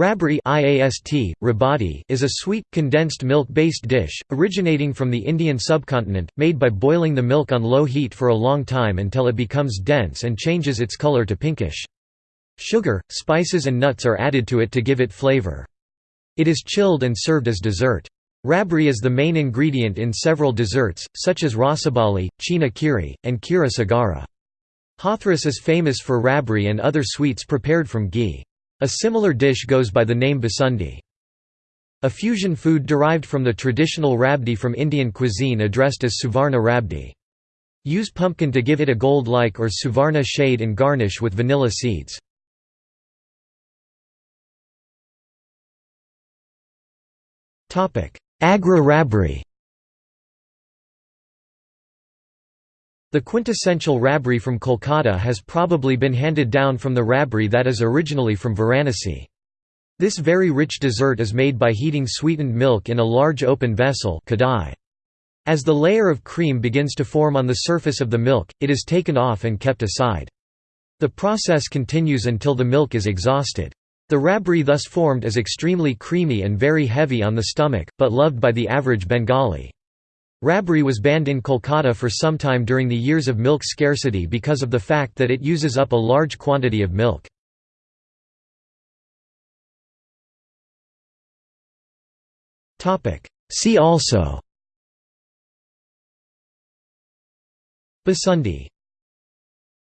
Rabri is a sweet, condensed milk-based dish, originating from the Indian subcontinent, made by boiling the milk on low heat for a long time until it becomes dense and changes its color to pinkish. Sugar, spices and nuts are added to it to give it flavor. It is chilled and served as dessert. Rabri is the main ingredient in several desserts, such as rasabali, chhena kheeri, and khira sagara. Hathras is famous for rabri and other sweets prepared from ghee. A similar dish goes by the name basundi. A fusion food derived from the traditional rabdi from Indian cuisine addressed as suvarna rabdi. Use pumpkin to give it a gold-like or suvarna shade and garnish with vanilla seeds. Agra rabri The quintessential rabri from Kolkata has probably been handed down from the rabri that is originally from Varanasi. This very rich dessert is made by heating sweetened milk in a large open vessel As the layer of cream begins to form on the surface of the milk, it is taken off and kept aside. The process continues until the milk is exhausted. The rabri thus formed is extremely creamy and very heavy on the stomach, but loved by the average Bengali. Rabri was banned in Kolkata for some time during the years of milk scarcity because of the fact that it uses up a large quantity of milk. See also. Basundi